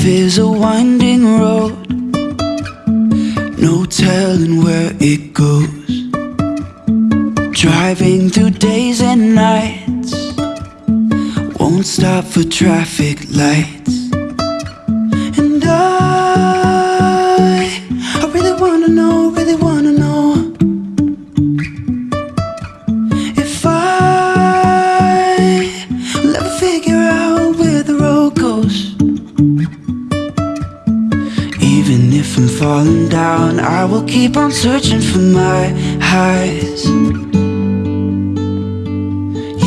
Life is a winding road, no telling where it goes. Driving through days and nights, won't stop for traffic lights. Down, I will keep on searching for my highs.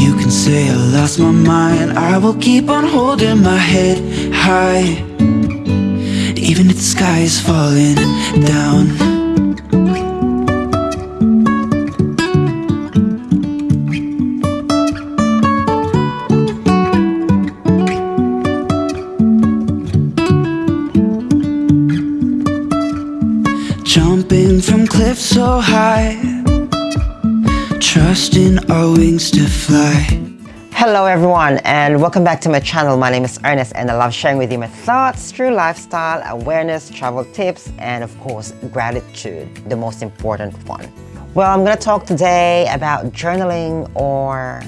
You can say I lost my mind, I will keep on holding my head high. Even if the sky is falling down. So high, trusting our wings to fly. Hello everyone and welcome back to my channel. My name is Ernest and I love sharing with you my thoughts through lifestyle, awareness, travel tips, and of course gratitude, the most important one. Well, I'm going to talk today about journaling or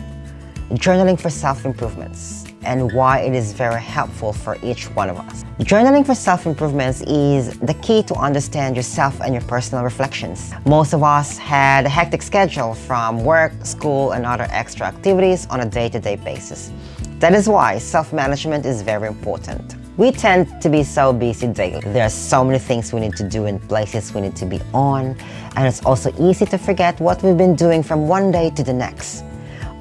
journaling for self-improvements and why it is very helpful for each one of us. Journaling for self-improvements is the key to understand yourself and your personal reflections. Most of us had a hectic schedule from work, school, and other extra activities on a day-to-day basis. That is why self-management is very important. We tend to be so busy daily. There are so many things we need to do and places we need to be on, and it's also easy to forget what we've been doing from one day to the next.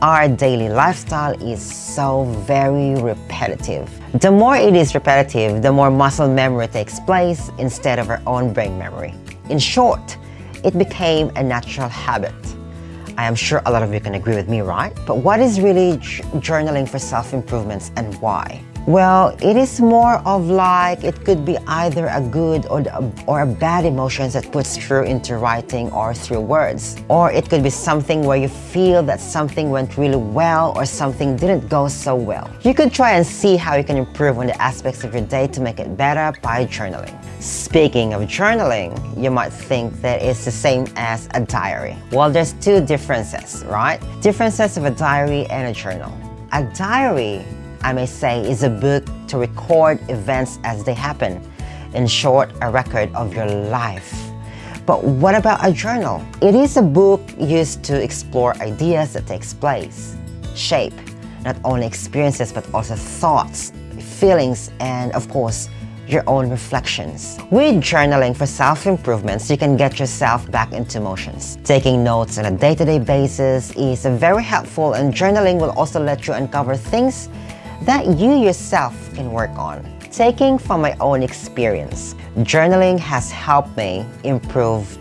Our daily lifestyle is so very repetitive. The more it is repetitive, the more muscle memory takes place instead of our own brain memory. In short, it became a natural habit. I am sure a lot of you can agree with me, right? But what is really journaling for self-improvements and why? Well, it is more of like it could be either a good or, or a bad emotions that puts through into writing or through words. Or it could be something where you feel that something went really well or something didn't go so well. You could try and see how you can improve on the aspects of your day to make it better by journaling. Speaking of journaling, you might think that it's the same as a diary. Well, there's two differences, right? Differences of a diary and a journal. A diary I may say, is a book to record events as they happen. In short, a record of your life. But what about a journal? It is a book used to explore ideas that takes place, shape not only experiences but also thoughts, feelings, and of course, your own reflections. With journaling for self-improvements, you can get yourself back into motions. Taking notes on a day-to-day -day basis is very helpful and journaling will also let you uncover things that you yourself can work on. Taking from my own experience, journaling has helped me improve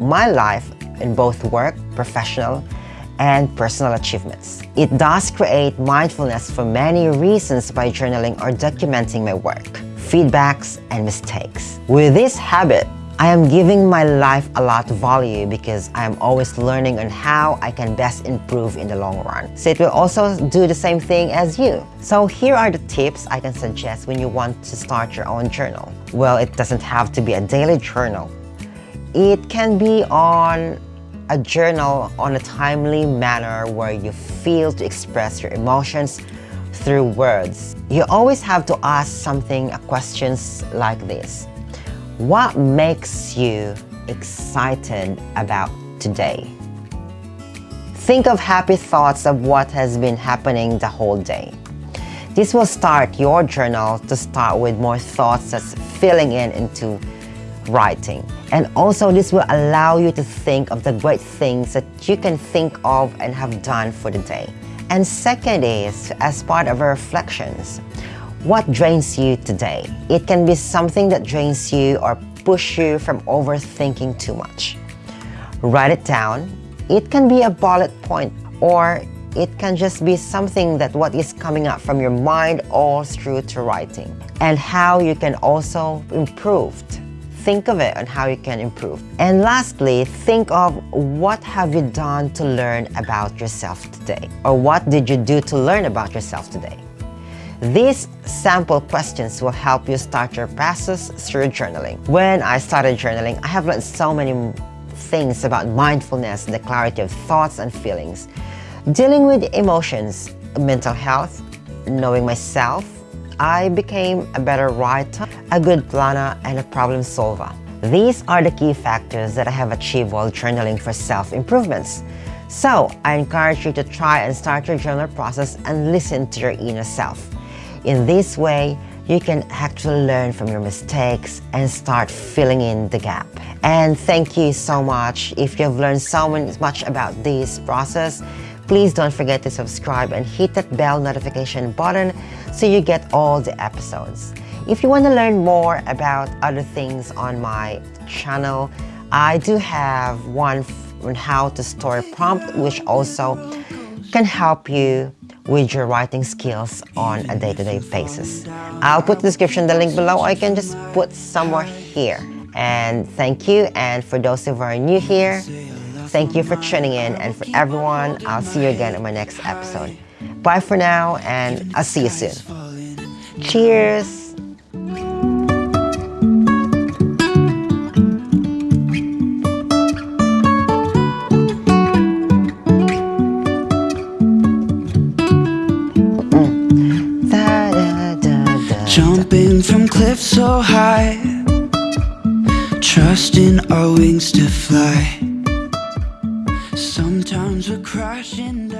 my life in both work, professional, and personal achievements. It does create mindfulness for many reasons by journaling or documenting my work, feedbacks, and mistakes. With this habit, I am giving my life a lot of value because I am always learning on how I can best improve in the long run. So it will also do the same thing as you. So here are the tips I can suggest when you want to start your own journal. Well, it doesn't have to be a daily journal. It can be on a journal on a timely manner where you feel to express your emotions through words. You always have to ask something, questions like this. What makes you excited about today? Think of happy thoughts of what has been happening the whole day. This will start your journal to start with more thoughts that's filling in into writing. And also this will allow you to think of the great things that you can think of and have done for the day. And second is, as part of our reflections, what drains you today? It can be something that drains you or push you from overthinking too much. Write it down. It can be a bullet point or it can just be something that what is coming up from your mind all through to writing and how you can also improve. Think of it and how you can improve. And lastly, think of what have you done to learn about yourself today or what did you do to learn about yourself today. These sample questions will help you start your process through journaling. When I started journaling, I have learned so many things about mindfulness, the clarity of thoughts and feelings, dealing with emotions, mental health, knowing myself, I became a better writer, a good planner, and a problem solver. These are the key factors that I have achieved while journaling for self-improvements. So, I encourage you to try and start your journal process and listen to your inner self. In this way, you can actually learn from your mistakes and start filling in the gap. And thank you so much. If you've learned so much about this process, please don't forget to subscribe and hit that bell notification button so you get all the episodes. If you want to learn more about other things on my channel, I do have one on how to store prompt which also can help you with your writing skills on a day-to-day -day basis. I'll put the description the link below or you can just put somewhere here. And thank you and for those who are new here, thank you for tuning in and for everyone, I'll see you again in my next episode. Bye for now and I'll see you soon. Cheers! lift so high. Trusting our wings to fly. Sometimes we're crashing